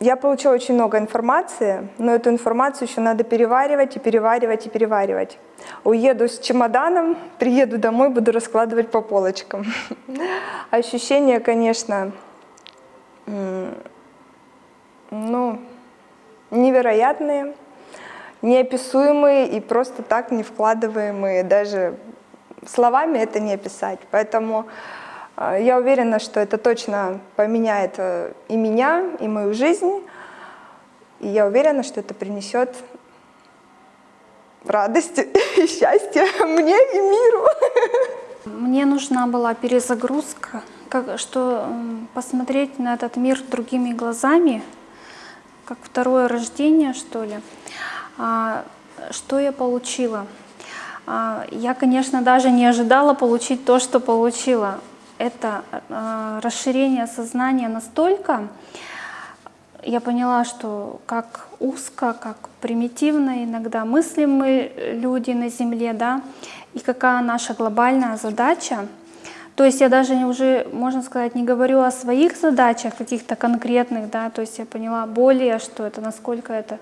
я получила очень много информации, но эту информацию еще надо переваривать и переваривать и переваривать. Уеду с чемоданом, приеду домой, буду раскладывать по полочкам. Ощущения, конечно, ну, невероятные, неописуемые и просто так не вкладываемые. Даже словами это не описать. Поэтому я уверена, что это точно поменяет э, и меня, и мою жизнь. И я уверена, что это принесет радость и счастье мне и миру. Мне нужна была перезагрузка, как, что посмотреть на этот мир другими глазами, как второе рождение, что ли. А, что я получила? А, я, конечно, даже не ожидала получить то, что получила это э, расширение сознания настолько, я поняла, что как узко, как примитивно иногда мыслим мы люди на Земле, да, и какая наша глобальная задача. То есть я даже уже, можно сказать, не говорю о своих задачах каких-то конкретных, да, то есть я поняла более, что это, насколько это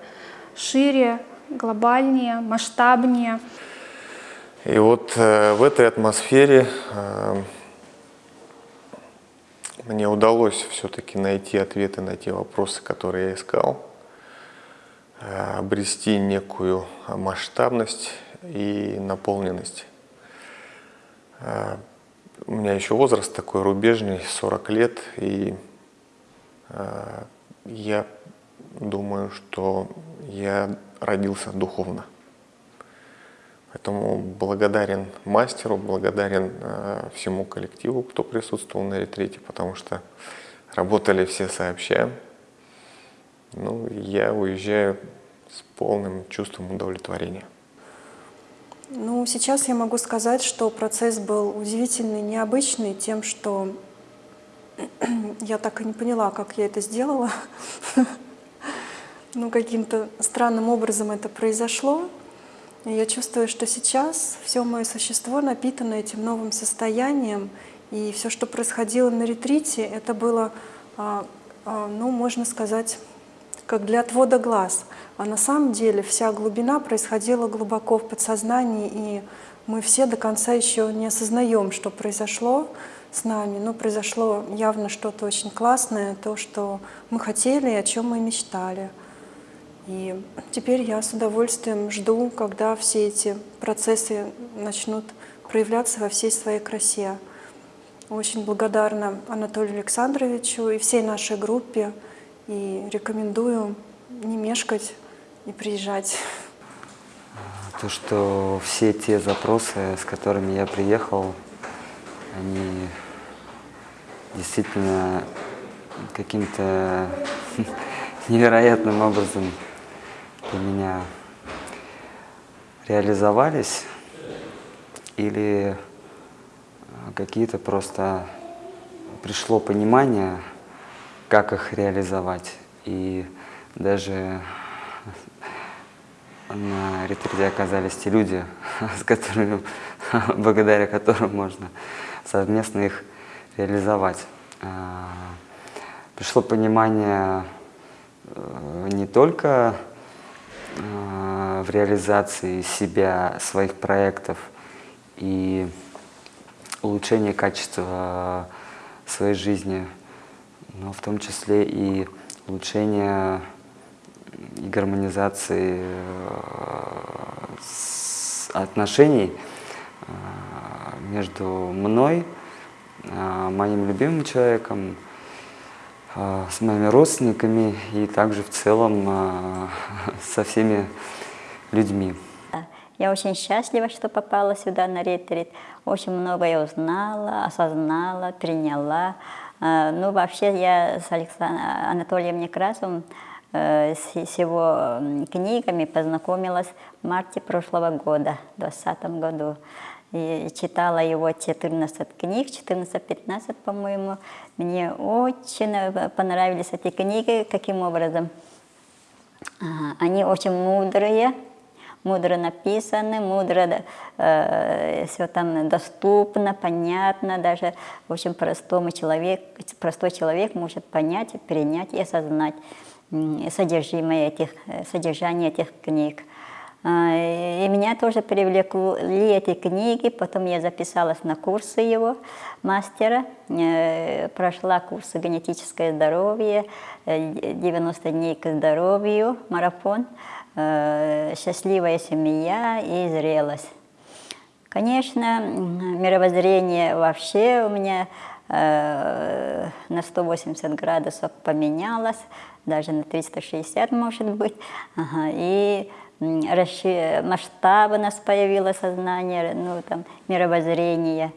шире, глобальнее, масштабнее. И вот э, в этой атмосфере э, мне удалось все-таки найти ответы на те вопросы, которые я искал, э, обрести некую масштабность и наполненность. Э, у меня еще возраст такой рубежный, 40 лет, и э, я думаю, что я родился духовно. Поэтому благодарен мастеру, благодарен э, всему коллективу, кто присутствовал на ретрите, потому что работали все сообща. Ну, я уезжаю с полным чувством удовлетворения. Ну, сейчас я могу сказать, что процесс был удивительный, необычный тем, что я так и не поняла, как я это сделала. Ну, каким-то странным образом это произошло. Я чувствую, что сейчас все мое существо напитано этим новым состоянием, и все, что происходило на ретрите, это было, а, а, ну, можно сказать, как для отвода глаз. А на самом деле вся глубина происходила глубоко в подсознании, и мы все до конца еще не осознаем, что произошло с нами. Но произошло явно что-то очень классное, то, что мы хотели и о чем мы мечтали. И теперь я с удовольствием жду, когда все эти процессы начнут проявляться во всей своей красе. Очень благодарна Анатолию Александровичу и всей нашей группе. И рекомендую не мешкать и приезжать. То, что все те запросы, с которыми я приехал, они действительно каким-то невероятным образом для меня реализовались или э, какие-то просто пришло понимание, как их реализовать. И даже на ретрите оказались те люди, с которыми, благодаря которым можно совместно их реализовать. А, пришло понимание э, не только реализации себя, своих проектов и улучшение качества своей жизни, но в том числе и улучшение и гармонизации э, отношений э, между мной, моим любимым человеком, с моими родственниками и также в целом со всеми людьми. Я очень счастлива, что попала сюда на ретрит. Очень многое узнала, осознала, приняла. А, ну, вообще, я с Александром Анатолием Некрасовым э, с его книгами познакомилась в марте прошлого года, в 2020 году и читала его 14 книг, 14-15, по-моему. Мне очень понравились эти книги, каким образом. Они очень мудрые, мудро написаны, мудро э, все там доступно, понятно, даже очень простому человек, простой человек может понять, принять и осознать. содержимое этих, э, содержание этих книг. А, И меня тоже привлекли эти книги, потом я записалась на курсы его, мастера, э, прошла курсы «Генетическое здоровье», э, 90 дней к здоровью, марафон, э, «Счастливая семья» и «Зрелость». Конечно, мировоззрение вообще у меня э, на 180 градусов поменялось, даже на 360 может быть. Ага, и м, расши- масштабность появилось сознание, ну там мировоззрение.